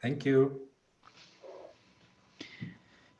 Thank you.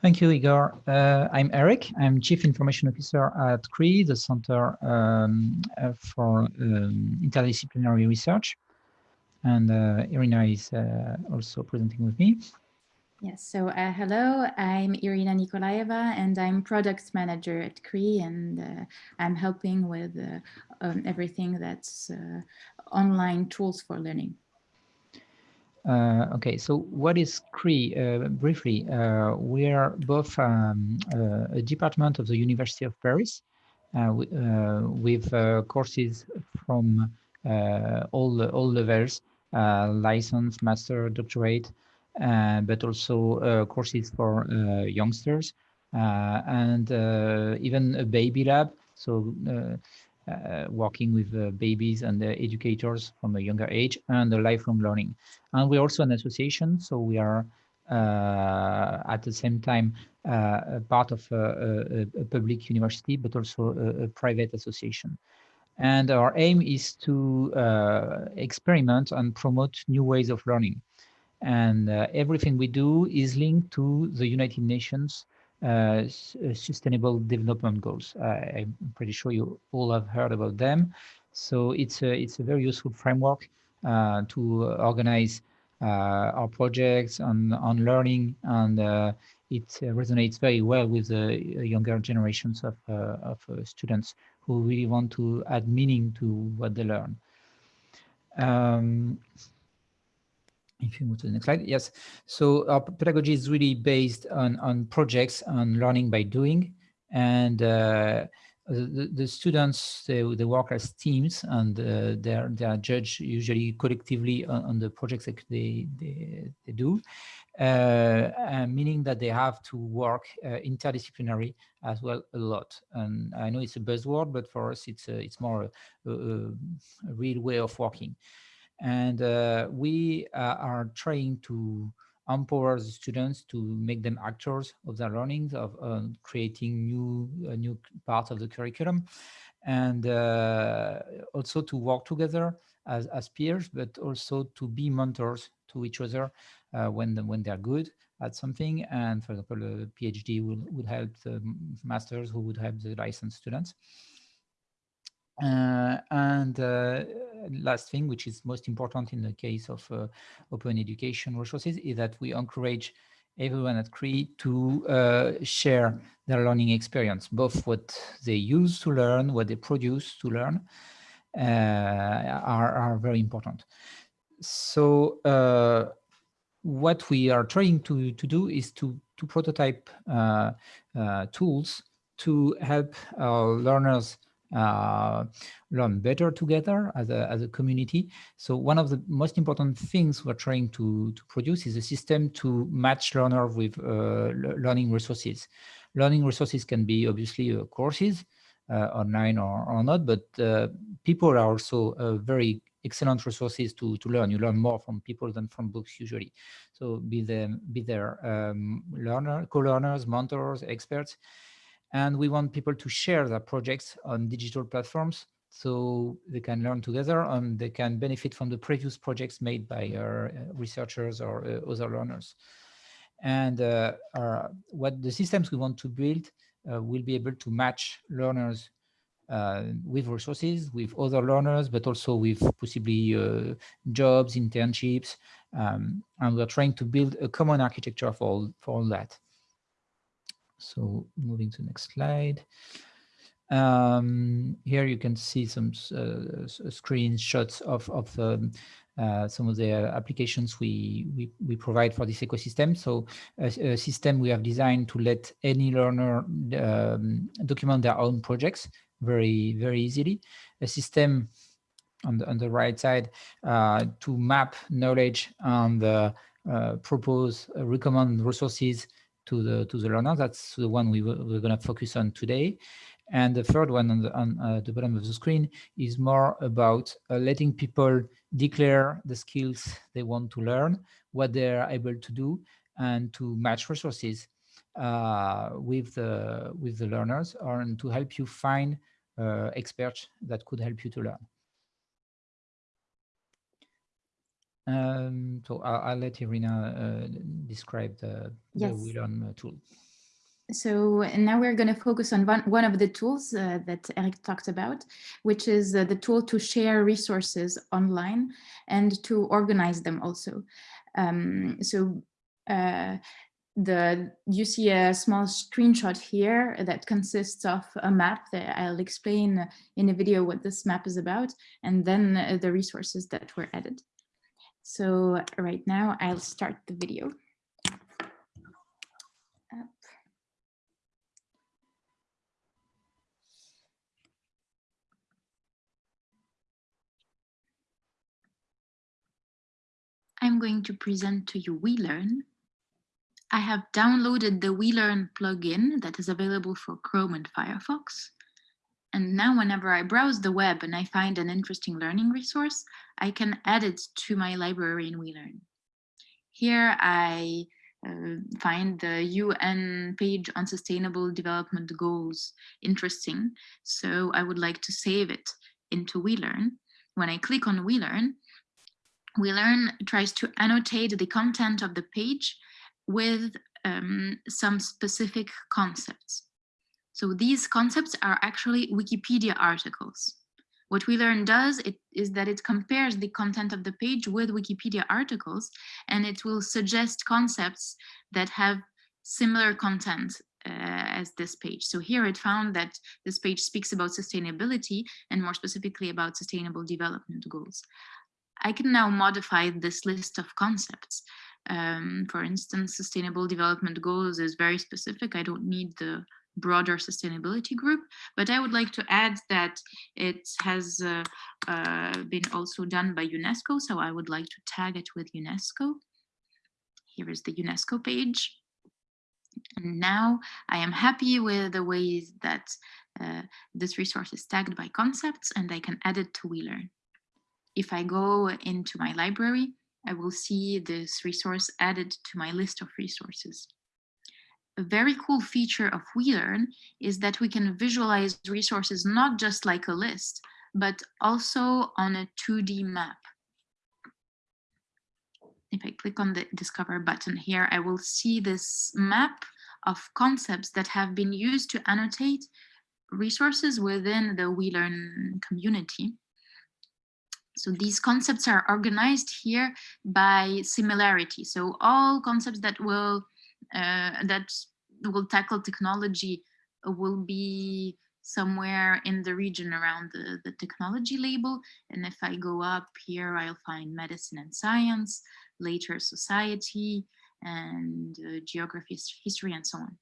Thank you, Igor. Uh, I'm Eric. I'm Chief Information Officer at CRI, the Center um, uh, for um, Interdisciplinary Research. And uh, Irina is uh, also presenting with me. Yes, so uh, hello, I'm Irina Nikolaeva and I'm product manager at CRI and uh, I'm helping with um, everything that's online tools for learning. Uh, okay, so what is CRI? Uh, briefly, uh, we are both um, uh, a department of the University of Paris uh, uh, with courses from all, all levels, license, master, doctorate, but also courses for youngsters and even a baby lab. So uh, working with uh, babies and educators from a younger age and lifelong learning. And we're also an association, so we are uh, at the same time a part of a, a, public university, but also a, a, private association. And our aim is to experiment and promote new ways of learning. And everything we do is linked to the United Nations uh, uh, sustainable development goals. I'm pretty sure you all have heard about them. So it's a, it's a very useful framework uh, to organize our projects on, on learning and it resonates very well with the younger generations of, of students who really want to add meaning to what they learn. Um, if you move to the next slide, yes. So our pedagogy is really based on, on projects, on learning by doing. And uh, the, the students, they, they work as teams and uh, they're, they are judged usually collectively on, on the projects that they, they, they do, uh, meaning that they have to work uh, interdisciplinary as well a lot. And I know it's a buzzword, but for us, it's, a, it's more a, a, a real way of working. And uh, we uh, are trying to empower the students to make them actors of their learnings, of uh, creating new new parts of the curriculum, and also to work together as, as peers, but also to be mentors to each other uh, when the, when they're good at something. And for example, a PhD will, would help the masters who would help the licensed students. Uh, and uh, last thing, which is most important in the case of uh, open education resources, is that we encourage everyone at CRI to uh, share their learning experience, both what they use to learn, what they produce to learn, uh, are, are very important. So uh, what we are trying to, to do is to, to prototype tools to help our learners uh, learn better together as a, as a community. So one of the most important things we're trying to, to produce is a system to match learner with uh, learning resources. Learning resources can be obviously uh, courses, uh, online or, or not, but uh, people are also uh, very excellent resources to, to learn. You learn more from people than from books usually. So be them, be there um, learner, co-learners, mentors, experts, and we want people to share their projects on digital platforms so they can learn together and they can benefit from the previous projects made by our uh, researchers or uh, other learners. And uh, our, what the systems we want to build uh, will be able to match learners uh, with resources, with other learners, but also with possibly uh, jobs, internships. Um, and we're trying to build a common architecture for all, for all that. So moving to the next slide. Um, here you can see some uh, screenshots of, of um, uh, some of the applications we, we, we, provide for this ecosystem. So a, a, system we have designed to let any learner um, document their own projects very, very easily. A system on the, on the right side uh, to map knowledge and uh, propose, uh, recommend resources to the to the learner. That's the one we we're going to focus on today. And the third one on the, on, uh, the bottom of the screen is more about uh, letting people declare the skills they want to learn, what they're able to do, and to match resources uh, with the with the learners, or and to help you find uh, experts that could help you to learn. Um, so I'll, I'll, let Irina uh, describe the, yes. the WeLearn tool. So now we're going to focus on one, one of the tools uh, that Eric talked about, which is uh, the tool to share resources online and to organize them also. Um, so uh, the you see a small screenshot here that consists of a map that I'll explain in a video what this map is about, and then uh, the resources that were added. So right now I'll start the video. I'm going to present to you WeLearn. I have downloaded the WeLearn plugin that is available for Chrome and Firefox. And now whenever I browse the web and I find an interesting learning resource, I can add it to my library in WeLearn. Here I uh, find the UN page on sustainable development goals interesting. So I would like to save it into WeLearn. When I click on WeLearn, WeLearn tries to annotate the content of the page with um, some specific concepts. So these concepts are actually Wikipedia articles. What WeLearn does it, is that it compares the content of the page with Wikipedia articles, and it will suggest concepts that have similar content uh, as this page. So here it found that this page speaks about sustainability and more specifically about sustainable development goals. I can now modify this list of concepts. Um, for instance, sustainable development goals is very specific. I don't need the broader sustainability group, but I would like to add that it has uh, uh, been also done by UNESCO, so I would like to tag it with UNESCO. Here is the UNESCO page. And now I am happy with the ways that uh, this resource is tagged by concepts and I can add it to WeLearn. If I go into my library, I will see this resource added to my list of resources. A very cool feature of WeLearn is that we can visualize resources not just like a list, but also on a 2D map. If I click on the Discover button here, I will see this map of concepts that have been used to annotate resources within the WeLearn community. So these concepts are organized here by similarity. So all concepts that will that will tackle technology will be somewhere in the region around the, the technology label. And if I go up here, I'll find medicine and science, later society, and uh, geography, history, and so on.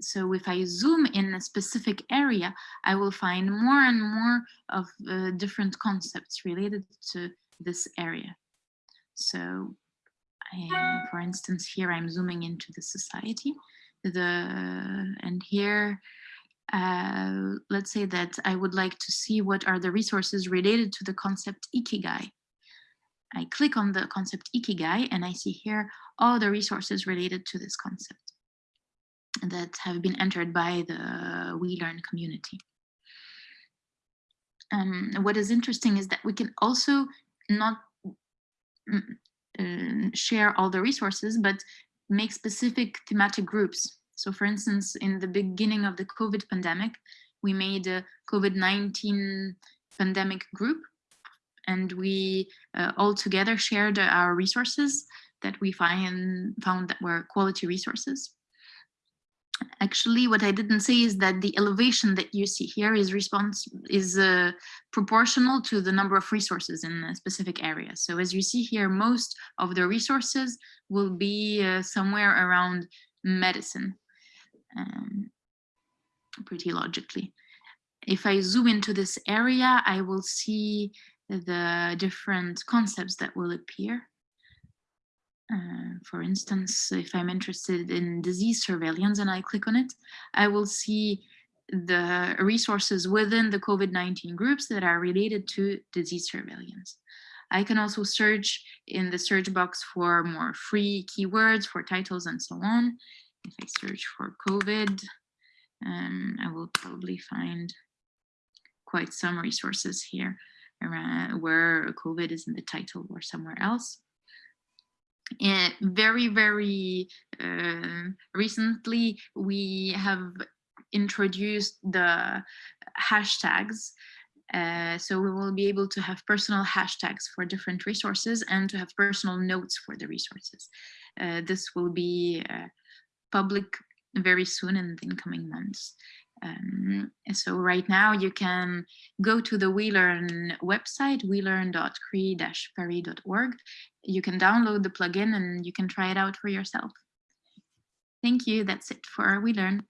So if I zoom in a specific area, I will find more and more of uh, different concepts related to this area. So For instance, here I'm zooming into the society, the and here uh, let's say that I would like to see what are the resources related to the concept Ikigai. I click on the concept Ikigai and I see here all the resources related to this concept that have been entered by the WeLearn community. Um, what is interesting is that we can also not share all the resources, but make specific thematic groups. So for instance, in the beginning of the COVID pandemic, we made a COVID-19 pandemic group and we uh, all together shared our resources that we find found that were quality resources actually what I didn't say is that the elevation that you see here is response is uh, proportional to the number of resources in a specific area. So as you see here, most of the resources will be uh, somewhere around medicine, um, pretty logically. If I zoom into this area, I will see the different concepts that will appear. Uh, for instance, if I'm interested in disease surveillance and I click on it, I will see the resources within the COVID-19 groups that are related to disease surveillance. I can also search in the search box for more free keywords for titles and so on. If I search for COVID, um, I will probably find quite some resources here around where COVID is in the title or somewhere else. Uh, very, very uh, recently, we have introduced the hashtags. Uh, so we will be able to have personal hashtags for different resources and to have personal notes for the resources. Uh, this will be uh, public very soon in the incoming months. Um, so right now you can go to the WeLearn website, welearn.cri-paris.org. You can download the plugin and you can try it out for yourself. Thank you. That's it for WeLearn.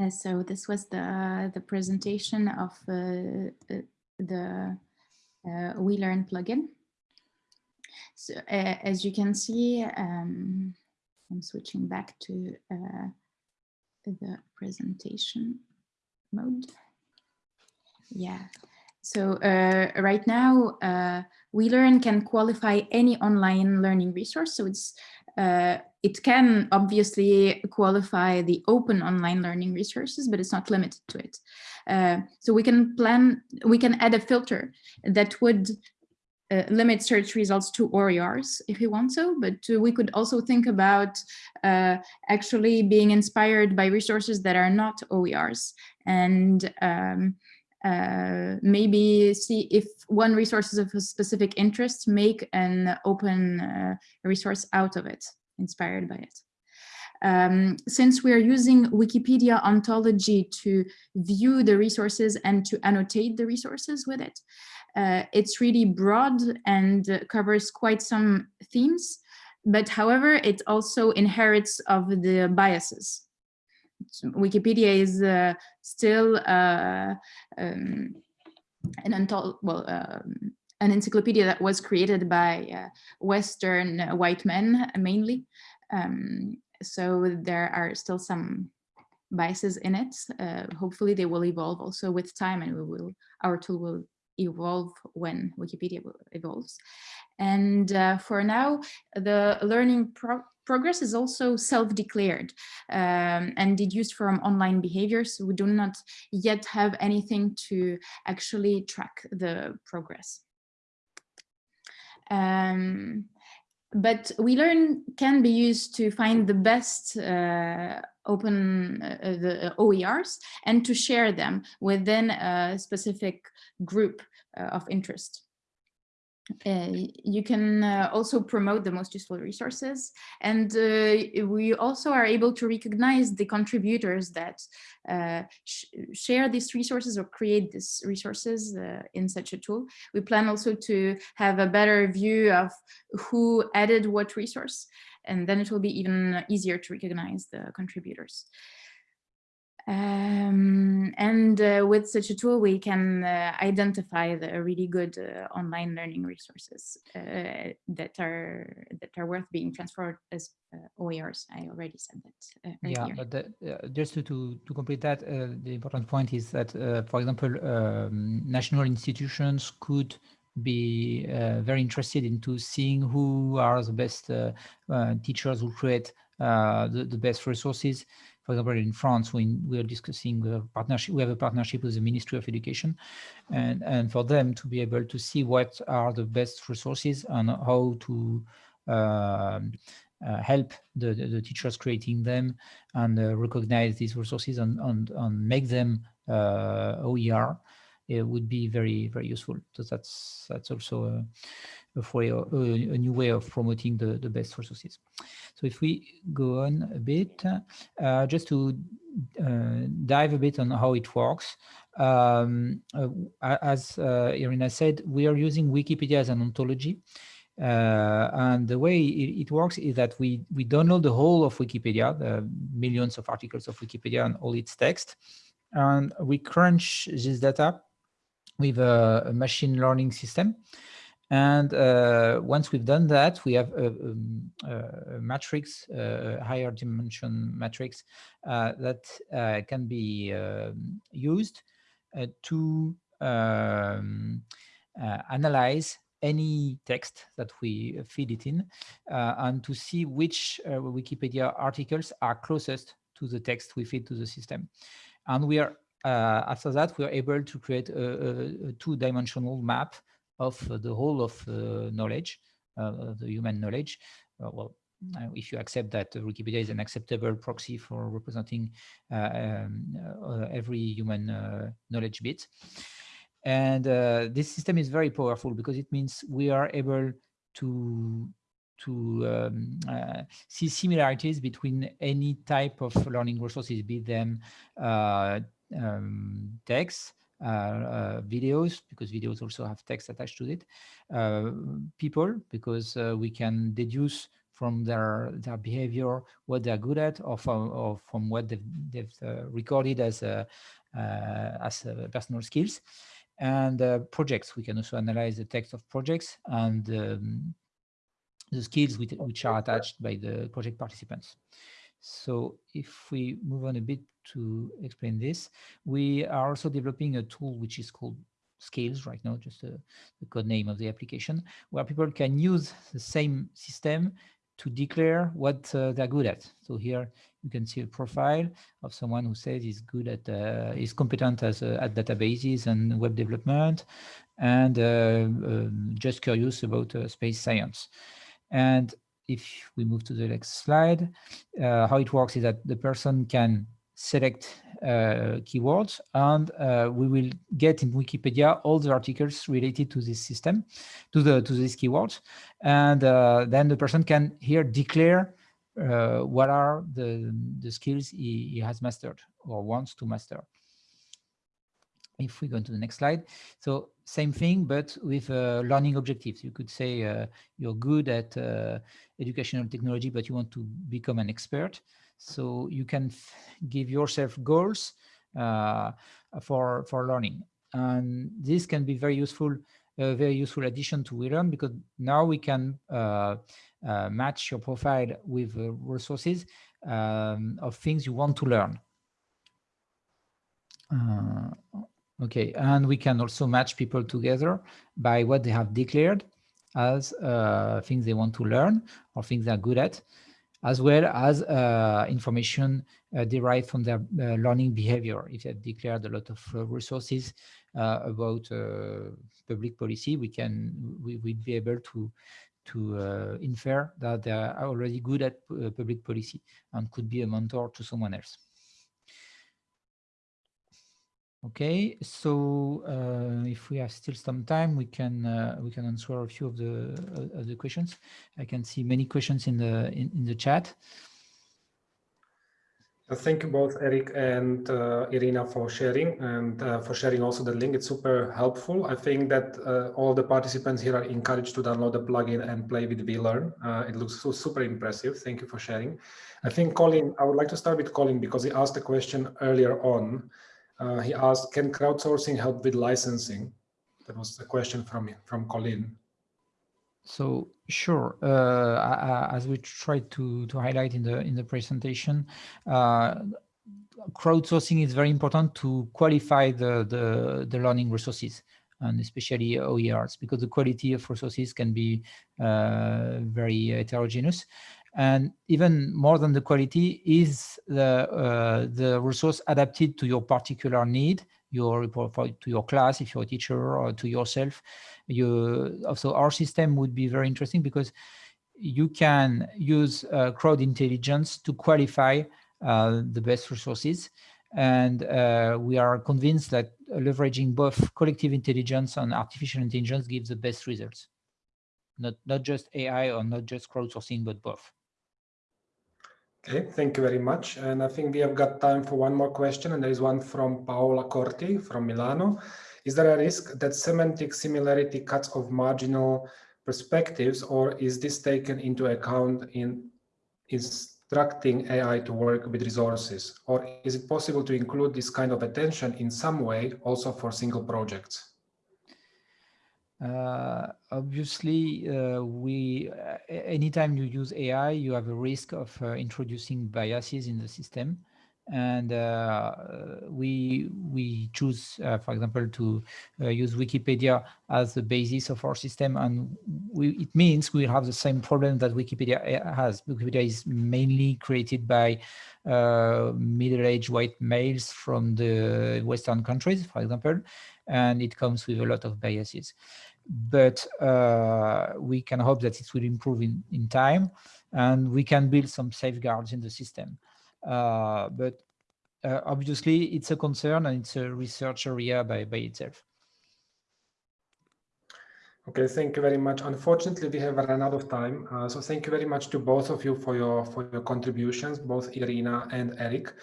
Uh, so this was the, the presentation of uh, uh the uh, WeLearn plugin. So uh, as you can see, um, I'm switching back to uh, the presentation mode. Yeah. So uh, right now, uh, WeLearn can qualify any online learning resource. So it's uh, it can obviously qualify the open online learning resources, but it's not limited to it. Uh, so we can plan, we can add a filter that would uh, limit search results to OERs if you want so, but uh, we could also think about uh, actually being inspired by resources that are not OERs and um, uh, maybe see if one resource is of a specific interest, make an open uh, resource out of it, inspired by it. Um, since we are using Wikipedia ontology to view the resources and to annotate the resources with it, uh, it's really broad and covers quite some themes, but however, it also inherits of the biases. Wikipedia is uh, still uh, um, an well, um, an encyclopedia that was created by uh, Western white men mainly. Um, so there are still some biases in it. Uh, hopefully they will evolve also with time and we will, our tool will evolve when Wikipedia evolves. And uh, for now, the learning pro progress is also self-declared um, and deduced from online behaviors. We do not yet have anything to actually track the progress. Um, but WeLearn can be used to find the best uh, open uh, uh the OERs and to share them within a specific group uh, of interest. Uh, you can uh, also promote the most useful resources and uh, we also are able to recognize the contributors that uh, sh share these resources or create these resources uh, in such a tool. We plan also to have a better view of who added what resource and then it will be even easier to recognize the contributors. Um, and uh, with such a tool, we can uh, identify the really good uh, online learning resources uh, that are that are worth being transferred as uh, OERs. I already said that. Uh, yeah, but the, just to, to, to complete that, the important point is that, for example, um, national institutions could be very interested into seeing who are the best teachers who create the, the best resources for example, in France, we, we are discussing a partnership, we have a partnership with the Ministry of Education and, and for them to be able to see what are the best resources and how to uh, uh, help the, the, the, teachers creating them and uh, recognize these resources and, and, and make them uh, OER it would be very, very useful. So that's, that's also a, a, way, a, a new way of promoting the, the best resources. So if we go on a bit, uh, just to uh, dive a bit on how it works, um, uh, as uh, Irina said, we are using Wikipedia as an ontology. Uh, and the way it, it, works is that we, we download the whole of Wikipedia, the millions of articles of Wikipedia and all its text, and we crunch this data with a, a machine learning system. And uh, once we've done that, we have a, um, a, a matrix, a higher dimension matrix uh, that uh, can be um, used uh, to um, uh, analyze any text that we feed it in uh, and to see which Wikipedia articles are closest to the text we feed to the system. And we are uh, after that, we are able to create a, a, a two-dimensional map of the whole of uh, knowledge, uh, the human knowledge. Uh, well, if you accept that Wikipedia is an acceptable proxy for representing um, every human knowledge bit. And this system is very powerful because it means we are able to to um, uh, see similarities between any type of learning resources, be them uh, um, text, uh, Uh, uh, videos, because videos also have text attached to it, uh, people, because uh, we can deduce from their their behavior what they're good at, or from or from what they've, they've recorded as a, as personal skills and uh, projects. We can also analyze the text of projects and um, the skills which, which, are attached by the project participants. So if we move on a bit to explain this, we are also developing a tool which is called Scales right now, just a, the code name of the application, where people can use the same system to declare what uh, they're good at. So here you can see a profile of someone who says he's good at, uh, is competent as uh, at databases and web development, and uh, um, just curious about uh, space science. And if we move to the next slide, uh, how it works is that the person can select uh, keywords and uh, we will get in Wikipedia all the articles related to this system, to the to these keywords, and uh, then the person can here declare uh, what are the the skills he, he has mastered or wants to master if we go to the next slide. So same thing, but with uh, learning objectives. You could say uh, you're good at uh, educational technology, but you want to become an expert. So you can give yourself goals uh, for, for learning. And this can be very useful, a very useful addition to WeLearn because now we can uh, uh, match your profile with resources um, of things you want to learn. Uh, Okay, and we can also match people together by what they have declared as uh, things they want to learn or things they're good at, as well as uh, information uh, derived from their uh, learning behavior. If they declared a lot of uh, resources uh, about public policy, we can we would be able to to infer that they are already good at public policy and could be a mentor to someone else. Okay, so uh, if we have still some time, we can uh, we can answer a few of the uh, of the questions. I can see many questions in the in, in the chat. Thank you both, Eric and uh, Irina, for sharing and uh, for sharing also the link. It's super helpful. I think that uh, all the participants here are encouraged to download the plugin and play with WeLearn. it looks so super impressive. Thank you for sharing. I think Colin, I would like to start with Colin because he asked a question earlier on uh, he asked, can crowdsourcing help with licensing? That was the question from, from Colin. So sure, uh, as we tried to, to highlight in the in the presentation, uh, crowdsourcing is very important to qualify the, the, the learning resources and especially OERs because the quality of resources can be uh, very heterogeneous and even more than the quality is the uh, the resource adapted to your particular need your to your class if you're a teacher or to yourself. You also our system would be very interesting because you can use uh, crowd intelligence to qualify uh, the best resources. And uh, we are convinced that leveraging both collective intelligence and artificial intelligence gives the best results. Not not just ai or not just crowdsourcing but both Okay, thank you very much. And I think we have got time for one more question, and there is one from Paola Corti from Milano. Is there a risk that semantic similarity cuts off marginal perspectives, or is this taken into account in instructing AI to work with resources? Or is it possible to include this kind of attention in some way also for single projects? Uh, obviously, uh, we uh, anytime you use AI, you have a risk of uh, introducing biases in the system. and uh, we we choose, for example, to use Wikipedia as the basis of our system, and we, it means we have the same problem that Wikipedia has. Wikipedia is mainly created by middle-aged white males from the Western countries, for example, and it comes with a lot of biases. But uh, we can hope that it will improve in, in time, and we can build some safeguards in the system. Uh, but uh, obviously it's a concern and it's a research area by, by itself. Okay, thank you very much. Unfortunately, we have run out of time. Uh, so thank you very much to both of you for your for your contributions, both Irina and Eric.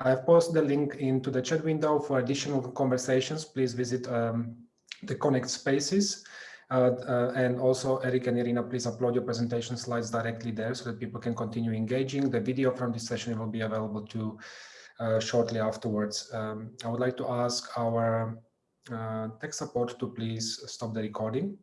I have posted the link into the chat window for additional conversations. Please visit um, the Connect Spaces. Uh, uh, and also, Eric and Irina, please upload your presentation slides directly there so that people can continue engaging. The video from this session will be available too uh, shortly afterwards. Um, I would like to ask our uh, tech support to please stop the recording.